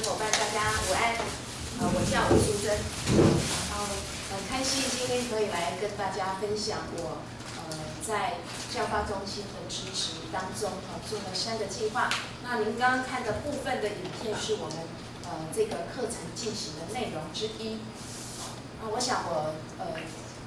伙伴，大家午安。呃，我叫吴淑珍，然后很开心今天可以来跟大家分享我呃在教发中心的支持当中，呃做了三个计划。那您刚刚看的部分的影片是我们呃这个课程进行的内容之一。那我想我呃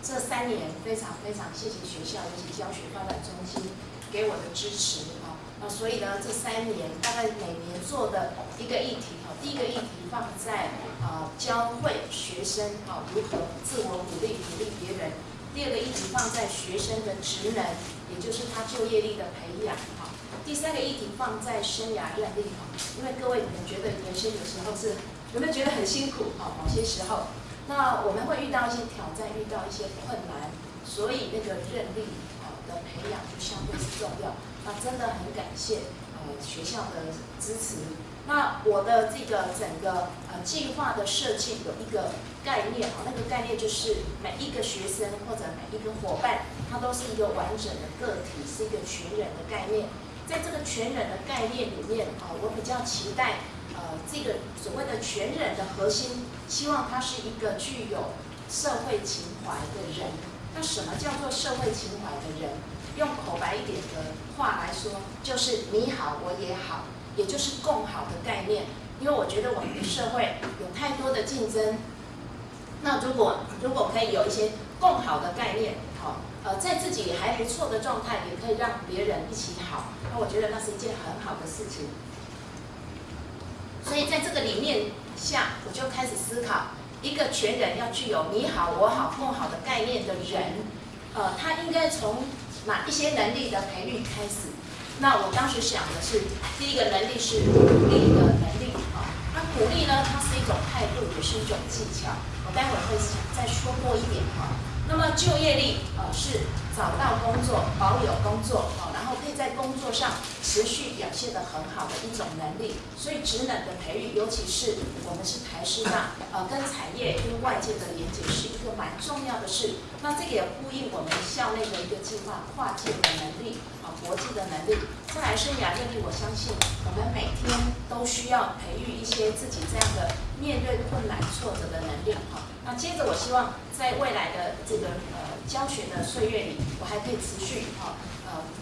这三年非常非常谢谢学校，以及教学发展中心给我的支持。啊，所以呢，这三年大概每年做的一个议题，哈，第一个议题放在啊教会学生啊如何自我鼓励、鼓励别人；第二个议题放在学生的职能，也就是他就业力的培养，哈；第三个议题放在生涯阅历，哈。因为各位你们觉得人生有时候是有没有觉得很辛苦？哈，某些时候，那我们会遇到一些挑战，遇到一些困难，所以那个韧力啊的培养就相对是重要。那真的很感谢呃学校的支持。那我的这个整个呃计划的设计有一个概念哈，那个概念就是每一个学生或者每一个伙伴，他都是一个完整的个体，是一个全人的概念。在这个全人的概念里面啊，我比较期待呃这个所谓的全人的核心，希望他是一个具有社会情怀的人。那什么叫做社会情怀的人？用口白一点的话来说，就是你好我也好，也就是共好的概念。因为我觉得我们的社会有太多的竞争，那如果如果可以有一些共好的概念，好，呃，在自己还不错的状态，也可以让别人一起好，那我觉得那是一件很好的事情。所以在这个理念下，我就开始思考，一个全人要具有你好我好共好的概念的人，呃，他应该从。那一些能力的培育开始？那我当时想的是，第一个能力是鼓励的能力啊。那鼓励呢，它是一种态度，也是一种技巧。我待会儿会再说多一点啊。那么就业力啊是找到工作，保有工作啊。在工作上持续表现的很好的一种能力，所以职能的培育，尤其是我们是台师大，呃，跟产业跟外界的连接是一个蛮重要的事。那这个也呼应我们校内的一个计划，跨界的能力啊，国际的能力。再来生涯阅历，我相信我们每天都需要培育一些自己这样的面对困难挫折的能力哈。那接着我希望在未来的这个呃教学的岁月里，我还可以持续哈。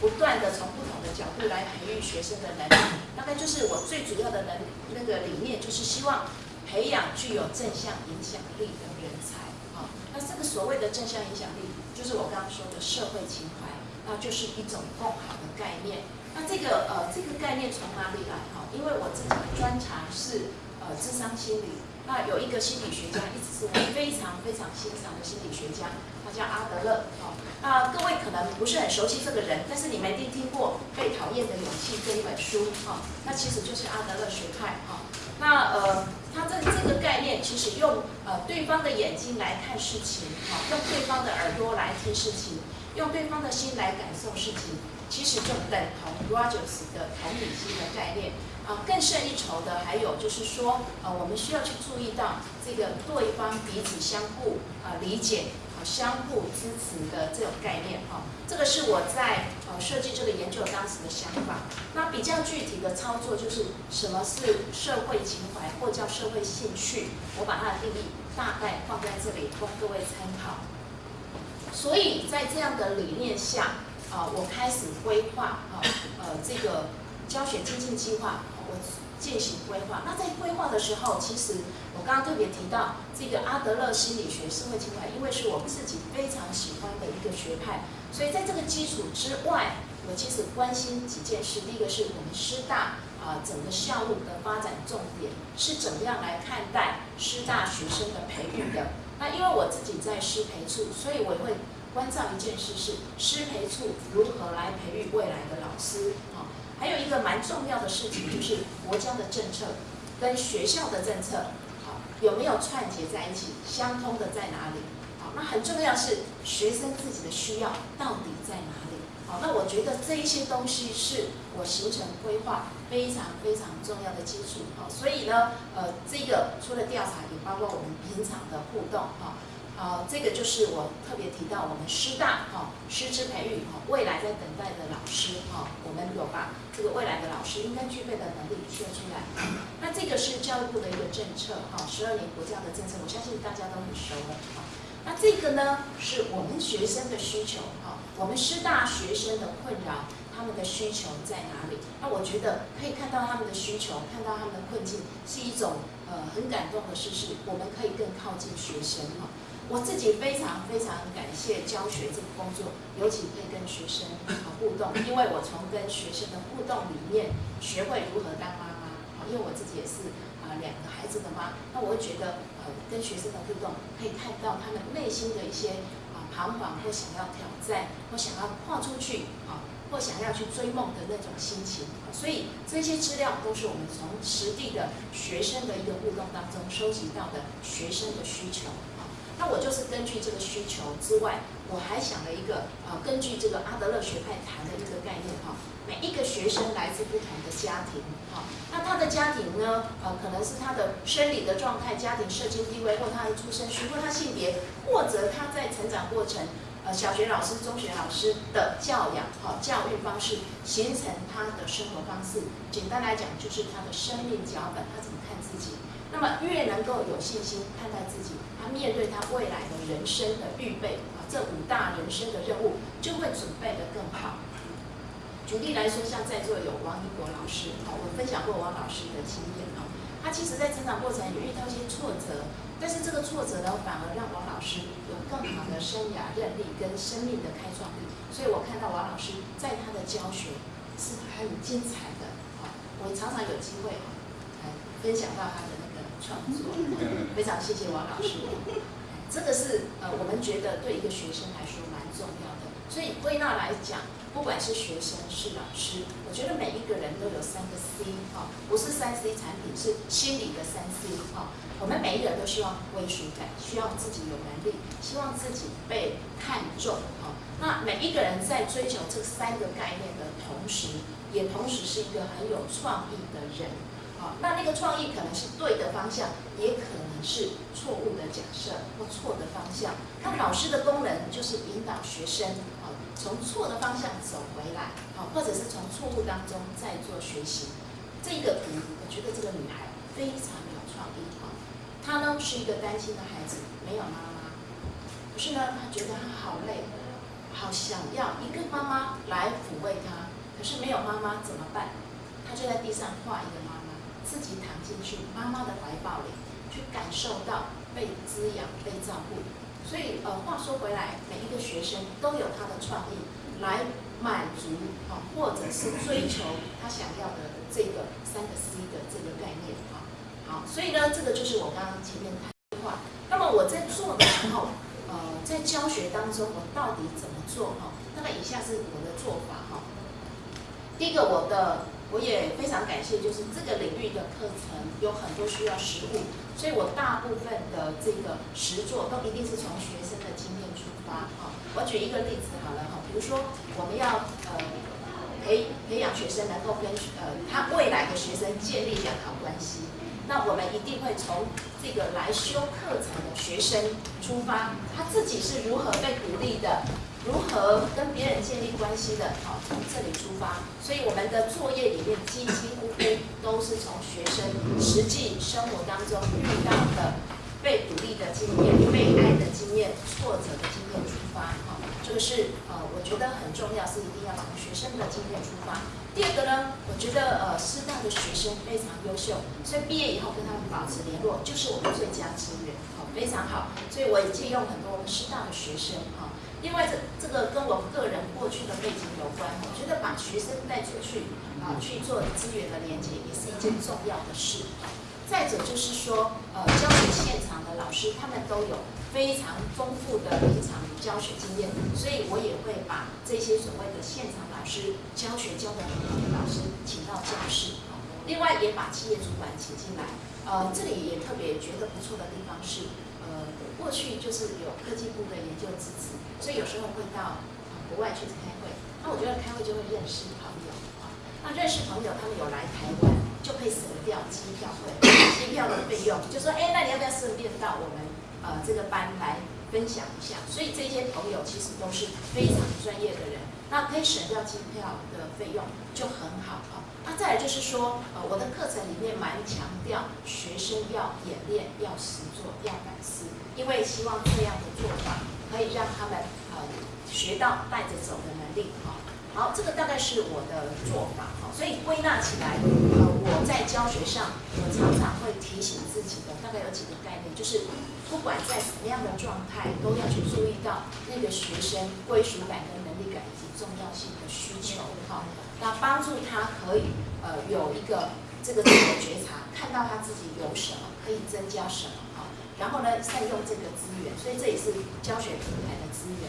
不断的从不同的角度来培育学生的能力，大概就是我最主要的能那个理念，就是希望培养具有正向影响力的人才。啊，那这个所谓的正向影响力，就是我刚刚说的社会情怀，那就是一种共好的概念。那这个呃，这个概念从哪里来？哈，因为我自己的专长是呃智商心理，那有一个心理学家，一直是我非常非常欣赏的心理学家。他叫阿德勒，好，那各位可能不是很熟悉这个人，但是你们一定听过《被讨厌的勇气》这一本书，哈，那其实就是阿德勒学派，哈，那呃，他这这个概念其实用呃对方的眼睛来看事情，哈，用对方的耳朵来听事情，用对方的心来感受事情，其实就等同 Rogers 的同理心的概念，啊，更胜一筹的还有就是说，呃，我们需要去注意到这个对方彼此相互啊理解。相互支持的这种概念，哈，这个是我在呃设计这个研究当时的想法。那比较具体的操作就是什么是社会情怀或叫社会兴趣，我把它的定义大概放在这里供各位参考。所以在这样的理念下，啊，我开始规划啊，呃，这个教学精进计划，我。进行规划。那在规划的时候，其实我刚刚特别提到这个阿德勒心理学社会情怀，因为是我自己非常喜欢的一个学派，所以在这个基础之外，我其实关心几件事。第一个是我们师大啊整个校路的发展重点是怎么样来看待师大学生的培育的。那因为我自己在师培处，所以我会关照一件事是师培处如何来培育未来的老师。还有一个蛮重要的事情，就是国家的政策跟学校的政策，好有没有串结在一起，相通的在哪里？好，那很重要是学生自己的需要到底在哪里？好，那我觉得这一些东西是我形成规划非常非常重要的基础。好，所以呢，呃，这个除了调查，也包括我们平常的互动。哈，好，这个就是我特别提到我们师大哈师资培育哈未来在等待的老师哈，我们有把这个未来的老师应该具备的能力说出来。那这个是教育部的一个政策哈，十二年国教的政策，我相信大家都很熟了哈。那这个呢，是我们学生的需求哈，我们师大学生的困扰，他们的需求在哪里？那我觉得可以看到他们的需求，看到他们的困境，是一种呃很感动的事实。我们可以更靠近学生哈。我自己非常非常感谢教学这个工作，尤其可以跟学生互动，因为我从跟学生的互动里面学会如何当妈妈。因为我自己也是啊两个孩子的妈，那我会觉得呃跟学生的互动可以看到他们内心的一些啊彷徨或想要挑战或想要跨出去啊或想要去追梦的那种心情。所以这些资料都是我们从实地的学生的一个互动当中收集到的学生的需求。那我就是根据这个需求之外，我还想了一个，呃，根据这个阿德勒学派谈的一个概念哈，每一个学生来自不同的家庭，哈，那他的家庭呢，呃，可能是他的生理的状态、家庭社经地位，或他的出生区，或他性别，或者他在成长过程，呃，小学老师、中学老师的教养，哈，教育方式形成他的生活方式。简单来讲，就是他的生命脚本，他怎么看自己。那么越能够有信心看待自己。他面对他未来的人生的预备啊，这五大人生的任务就会准备的更好。举例来说，像在座有王一博老师，好，我分享过王老师的经验啊。他其实在成长过程也遇到一些挫折，但是这个挫折呢，反而让王老师有更好的生涯韧力跟生命的开创力。所以我看到王老师在他的教学是很精彩的啊。我常常有机会啊，来分享到他的。创作，非常谢谢王老师。这个是呃，我们觉得对一个学生来说蛮重要的。所以归纳来讲，不管是学生是老师，我觉得每一个人都有三个 C 哈，不是三 C 产品，是心理的三 C 哈。我们每一个人都希望归属感，需要自己有能力，希望自己被看重哈。那每一个人在追求这三个概念的同时，也同时是一个很有创意的人。那那个创意可能是对的方向，也可能是错误的假设或错的方向。那老师的功能就是引导学生啊，从错的方向走回来，啊，或者是从错误当中再做学习。这个图，我觉得这个女孩非常有创意啊。她呢是一个单亲的孩子，没有妈妈，可是呢，她觉得她好累，好想要一个妈妈来抚慰她，可是没有妈妈怎么办？她就在地上画一个妈。自己躺进去妈妈的怀抱里，去感受到被滋养、被照顾。所以，呃，话说回来，每一个学生都有他的创意来满足啊，或者是追求他想要的这个三个 C 的这个概念啊。好，所以呢，这个就是我刚刚前面谈的话。那么我在做的时候，呃，在教学当中，我到底怎么做哈？那么以下是我的做法哈。第一个，我的。我也非常感谢，就是这个领域的课程有很多需要实物，所以我大部分的这个实作都一定是从学生的经验出发。哈，我举一个例子好了哈，比如说我们要呃培培养学生能够跟呃他未来的学生建立良好关系，那我们一定会从这个来修课程的学生出发，他自己是如何被鼓励的。如何跟别人建立关系的？好，从这里出发。所以我们的作业里面几几乎乎都是从学生实际生活当中遇到的被鼓励的经验、被爱的经验、挫折的经验出发。这个是呃，我觉得很重要，是一定要从学生的经验出发。第二个呢，我觉得呃，师大的学生非常优秀，所以毕业以后跟他们保持联络，就是我们最佳资源。好，非常好。所以我也借用很多我们师大的学生。哈。另外，这这个跟我个人过去的背景有关。我觉得把学生带出去啊，去做资源的连接，也是一件重要的事。再者就是说，呃，教学现场的老师他们都有非常丰富的教学经验，所以我也会把这些所谓的现场老师教学教的很好的老师请到教室。另外，也把企业主管请进来。呃，这里也特别觉得不错的地方是，呃，过去就是有科技部的研究支持。所以有时候会到国外去开会，那我觉得开会就会认识朋友啊。那认识朋友，他们有来台湾，就可以省掉机票费、机票的费用。就说，哎，那你要不要顺便到我们呃这个班来分享一下。所以这些朋友其实都是非常专业的人，那可以省掉机票的费用就很好啊。那再来就是说，呃，我的课程里面蛮强调学生要演练、要实做、要反思，因为希望这样的做法可以让他们呃学到带着走的能力哈。好，这个大概是我的做法。所以归纳起来，呃，我在教学上，我常常会提醒自己的，大概有几个概念，就是不管在什么样的状态，都要去注意到那个学生归属感跟能力感以及重要性的需求哈。那帮助他可以呃有一个这个自我觉察，看到他自己有什么可以增加什么哈，然后呢善用这个资源，所以这也是教学平台的资源。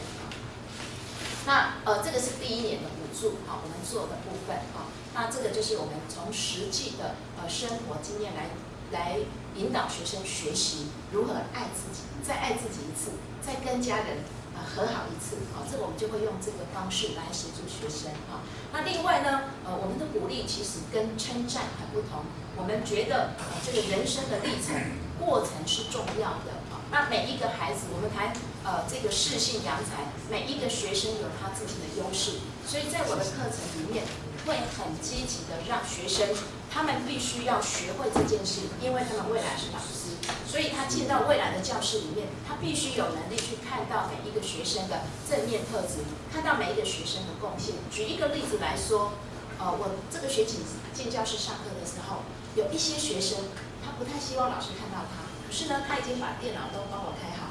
那呃这个是第一年的补助好，我们做的部分啊。那这个就是我们从实际的呃生活经验来来引导学生学习如何爱自己，再爱自己一次，再跟家人。和好一次，好，这个我们就会用这个方式来协助学生，啊。那另外呢，呃，我们的鼓励其实跟称赞很不同。我们觉得，呃，这个人生的历程过程是重要的，啊。那每一个孩子，我们谈，呃，这个适性扬才，每一个学生有他自己的优势，所以在我的课程里面，会很积极的让学生，他们必须要学会这件事，因为他们未来是老师。所以他进到未来的教室里面，他必须有能力去看到每一个学生的正面特质，看到每一个学生的贡献。举一个例子来说，呃，我这个学期进教室上课的时候，有一些学生他不太希望老师看到他，可是呢，他已经把电脑都帮我开好，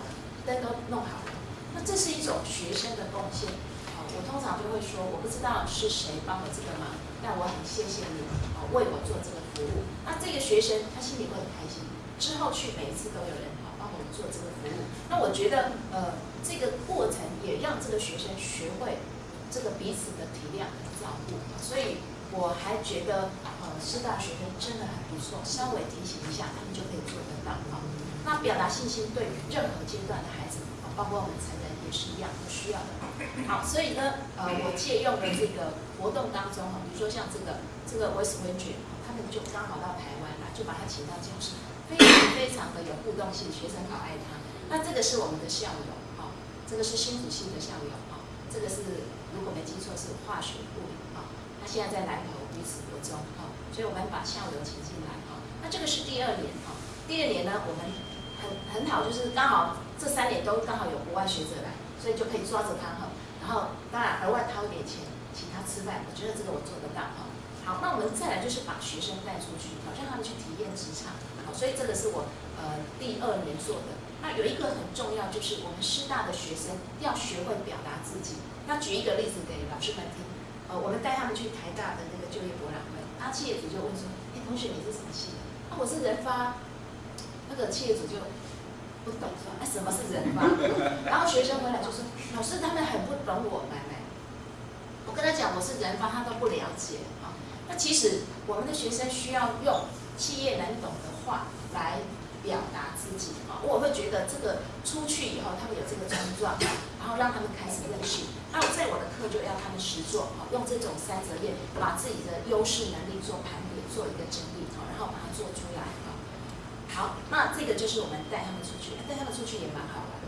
灯都弄好了。那这是一种学生的贡献。好，我通常就会说，我不知道是谁帮我这个忙，但我很谢谢你，啊，为我做这个服务。那这个学生他心里会很开心。之后去每一次都有人好帮我们做这个服务，那我觉得呃这个过程也让这个学生学会这个彼此的体谅和照顾，所以我还觉得呃师大学生真的很不错，稍微提醒一下他们就可以做得到啊。那表达信心对于任何阶段的孩子，包括我们成人也是一样都需要的。好，所以呢呃我借用的这个活动当中哈，比如说像这个这个 West w i n g 他们就刚好到台湾来，就把他请到教室。非常非常的有互动性，学生好爱他。那这个是我们的校友，哈，这个是新竹系的校友，哈，这个是如果没记错是化学物理，哈，他现在在南投女子国中，哈，所以我们把校友请进来，哈。那这个是第二年，哈，第二年呢，我们很很好，就是刚好这三年都刚好有国外学者来，所以就可以抓着他，哈，然后当然额外掏一点钱请他吃饭，我觉得这个我做得到，哈。好，那我们再来就是把学生带出去，好让他们去体验职场。所以这个是我呃第二年做的。那有一个很重要，就是我们师大的学生要学会表达自己。那举一个例子给老师们听。呃，我们带他们去台大的那个就业博览会，那企业主就问说：“哎，同学你是什么系的？”啊，我是人发。那个企业主就不懂说：“哎，什么是人发？” 然后学生回来就说：“老师，他们很不懂我们。”我跟他讲我是人发，他都不了解啊。那其实我们的学生需要用企业能懂的。话来表达自己啊，我会觉得这个出去以后，他们有这个冲撞，然后让他们开始认识。那在我的课就要他们实做啊，用这种三折页把自己的优势能力做盘点，做一个整理啊，然后把它做出来啊。好，那这个就是我们带他们出去，带他们出去也蛮好玩的。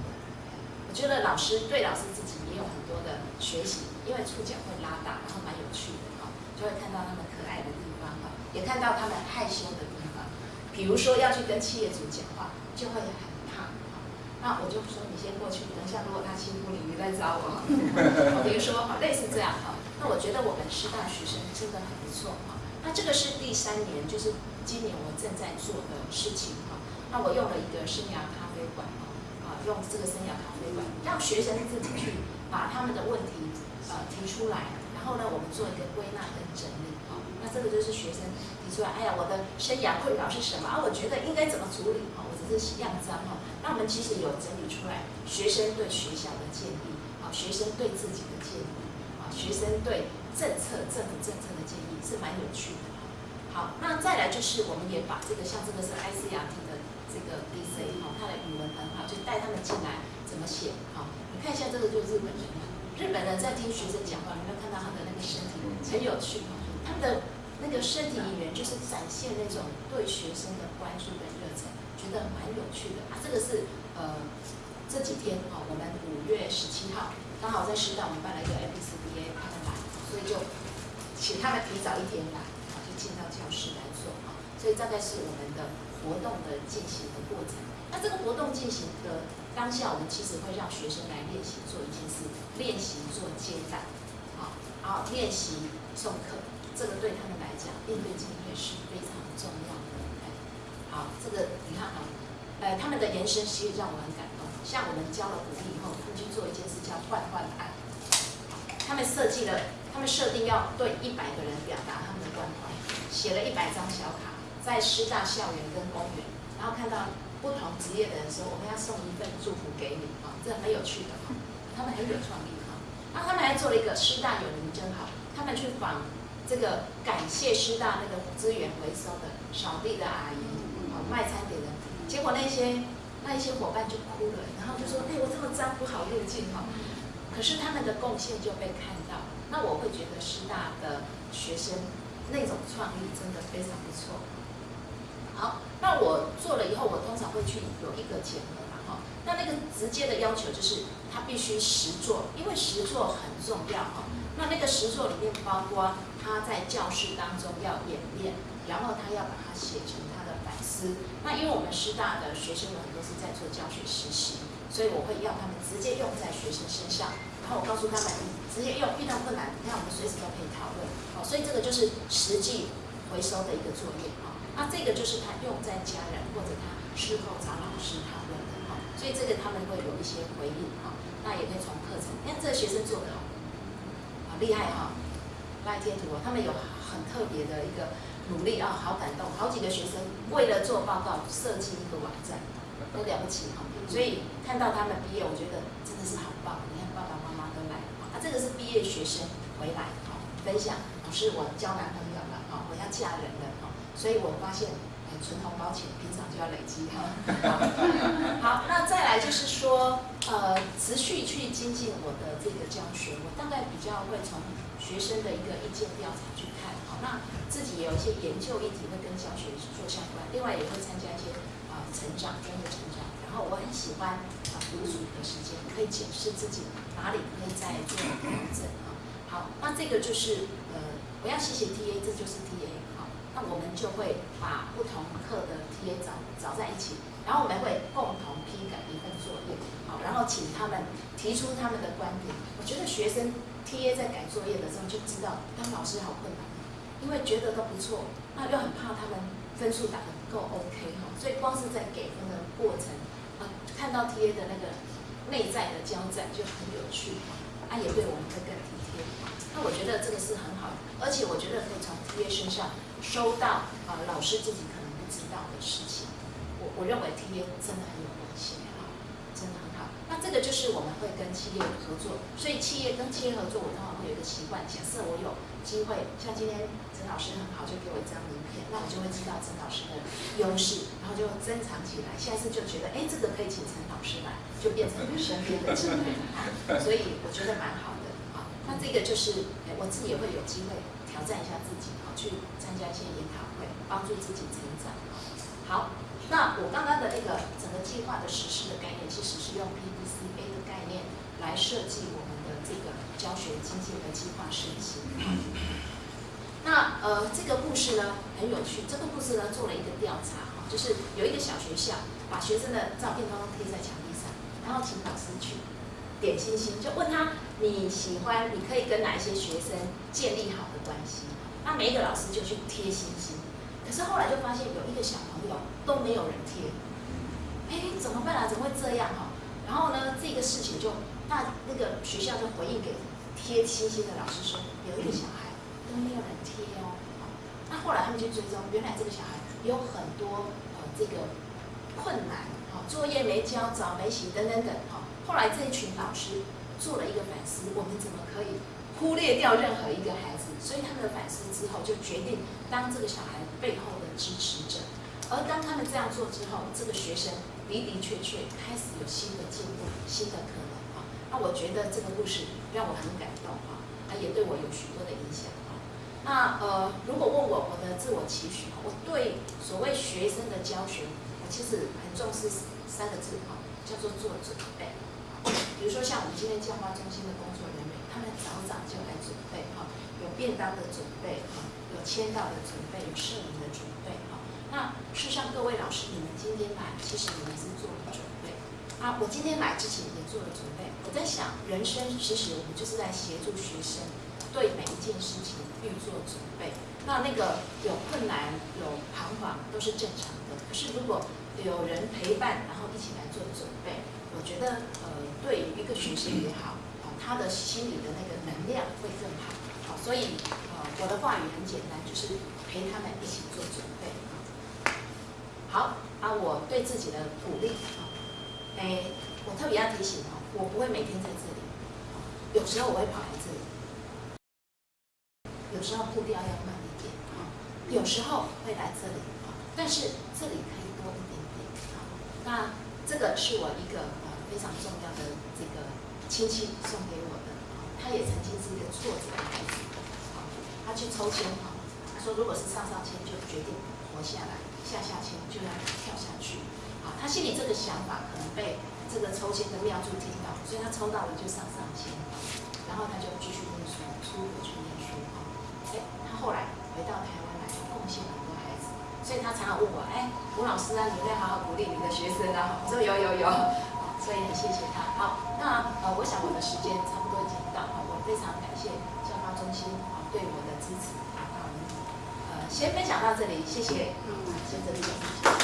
我觉得老师对老师自己也有很多的学习，因为触角会拉大，然后蛮有趣的哈，就会看到他们可爱的地方哈，也看到他们害羞的地方。比如说要去跟企业主讲话，就会很怕。那我就说你先过去，等一下如果他欺负你，你再找我。比如说哈，类似这样哈。那我觉得我们师大学生真的很不错哈。那这个是第三年，就是今年我正在做的事情哈。那我用了一个生涯咖啡馆哈，啊，用这个生涯咖啡馆，让学生自己去把他们的问题呃提出来，然后呢，我们做一个归纳跟整理哈。那这个就是学生提。出来，哎呀，我的生涯困扰是什么啊？我觉得应该怎么处理？哈，我只是样章哈。那我们其实有整理出来，学生对学校的建议，啊，学生对自己的建议，啊，学生对政策、政府政策的建议是蛮有趣的。好，那再来就是我们也把这个像这个是 ICRT 的这个 DC 哈，他的语文很好，就带他们进来怎么写。哈，你看一下这个就是日本人，日本人在听学生讲话，有没有看到他的那个身体很有趣？他们的。那个身体语言就是展现那种对学生的关注跟热忱，觉得蛮有趣的啊。这个是呃这几天啊，我们五月十七号刚好在师大，我们办了一个 M P C B A，他们来，所以就请他们提早一天来，进到教室来做啊。所以大概是我们的活动的进行的过程。那这个活动进行的当下，我们其实会让学生来练习做一件事，练习做接待，啊，然后练习送课，这个对他们来讲，应对进退是非常重要的。好，这个你看啊，呃，他们的延伸其实让我很感动。像我们教了鼓励以后，他们去做一件事叫换换爱。他们设计了，他们设定要对一百个人表达他们的关怀，写了一百张小卡，在师大校园跟公园，然后看到不同职业的人说，我们要送一份祝福给你啊，这很有趣的哈，他们很有创意哈。然后他们还做了一个师大有人真好，他们去访这个感谢师大那个资源回收的扫地的阿姨，啊卖餐点的，结果那些。那一些伙伴就哭了，然后就说：“哎，我这么脏，不好入境哈。”可是他们的贡献就被看到，那我会觉得师大的学生那种创意真的非常不错。好，那我做了以后，我通常会去有一个检核嘛哈。那那个直接的要求就是他必须实做，因为实做很重要哈。那那个实做里面包括他在教室当中要演练，然后他要把它写成他的反思。那因为我们师大的学生有很多是在做教学实习，所以我会要他们直接用在学生身上。然后我告诉他们，直接用遇到困难，你看我们随时都可以讨论。好，所以这个就是实际回收的一个作业啊。那这个就是他用在家人或者他事后找老师讨论的哈。所以这个他们会有一些回应哈。那也可以从课程，你看这个学生做的哦，好厉害哈，赖贴图哦，他们有很特别的一个。努力啊，好感动！好几个学生为了做报告设计一个网站，都了不起哈。所以看到他们毕业，我觉得真的是好棒。你看啊，这个是毕业学生回来哈，分享不是我交男朋友了哈，我要嫁人了哈。所以我发现，哎，存红包钱平常就要累积哈。好，那再来就是说，呃，持续去精进我的这个教学，我大概比较会从学生的一个意见调查去看。好那自己也有一些研究议题会跟教学做相关，另外也会参加一些啊成长专业成长。我很喜欢啊独处的时间，可以检视自己哪里可以再做调整啊。好，那这个就是呃我要谢谢 TA，这就是 TA 好，那我们就会把不同课的 TA 找找在一起，然后我们会共同批改一份作业，好，然后请他们提出他们的观点。我觉得学生 TA 在改作业的时候就知道当老师好困难。因为觉得都不错，那又很怕他们分数打得不够 OK 哈，所以光是在给分的过程，看到 TA 的那个内在的交战就很有趣，啊，也对我们会更体贴。那我觉得这个是很好的，而且我觉得可以从 TA 身上收到啊老师自己可能不知道的事情。我我认为 TA 真的很有用心哈，真的很好。那这个就是我们会跟企业合作，所以企业跟企业合作，我通常会有一个习惯，假设我有。机会像今天陈老师很好，就给我一张名片，那我就会知道陈老师的优势，后就珍藏起来。下一次就觉得，哎，这个可以请陈老师来，就变成身边的机会了。所以我觉得蛮好的啊。那这个就是，我自己也会有机会挑战一下自己啊，去参加一些研讨会，帮助自己成长。好，那我刚刚的那个整个计划的实施的概念，其实是用 PDCA 的概念来设计我们的这个。教学经济的计划设计。那呃，这个故事呢很有趣。这个故事呢做了一个调查哈，就是有一个小学校把学生的照片都贴在墙壁上，然后请老师去点星星，就问他你喜欢，你可以跟哪一些学生建立好的关系？那每一个老师就去贴星星。可是后来就发现有一个小朋友都没有人贴，哎，怎么办啊？怎么会这样哈？然后呢，这个事情就那那个学校就回应给。贴星星的老师说，有一个小孩都没有人贴哦。那后来他们去追踪，原来这个小孩有很多呃这个困难，好作业没交，早没洗等等等。哈，后来这一群老师做了一个反思，我们怎么可以忽略掉任何一个孩子？所以他们的反思之后，就决定当这个小孩背后的支持者。而当他们这样做之后，这个学生的的确确开始有新的进步，新的可能。那我觉得这个故事让我很感动啊，也对我有许多的影响。那呃，如果问我我的自我期许，我对所谓学生的教学，我其实很重视三个字哈，叫做做准备。比如说像我们今天教化中心的工作人员，他们早早就来准备哈，有便当的准备哈，有签到的准备，有摄影的准备哈。那事实上，各位老师，你们今天来，其实你们是做了准备啊。我今天来之前也做了准备。我在想，人生其实我们就是在协助学生对每一件事情预做准备。那那个有困难、有彷徨都是正常的。可是如果有人陪伴，然后一起来做准备，我觉得呃。对一个学生也好，啊，他的心理的那个能量会更好，好，所以呃，我的话语很简单，就是陪他们一起做准备。好，啊，我对自己的鼓励，啊，哎，我特别要提醒哦，我不会每天在这里，有时候我会跑来这里，有时候步调要慢一点，啊，有时候会来这里，啊，但是这里可以多一点点，啊，那这个是我一个呃。非常重要的这个亲戚送给我的，他也曾经是一个挫折的孩子，他去抽签哈，他说如果是上上签就决定活下来，下下签就要跳下去，啊，他心里这个想法可能被这个抽签的妙助听到，所以他抽到了就上上签，然后他就继续念书，出国去念书哈，哎，他后来回到台湾来，贡献很多孩子，所以他常常问我，哎，吴老师啊，你会好好鼓励你的学生啊？我说有有有。所以很谢谢他。好，那呃，我想我的时间差不多已经到了，我非常感谢教发中心啊对我的支持。好呃先分享到这里，谢谢。嗯，先这里。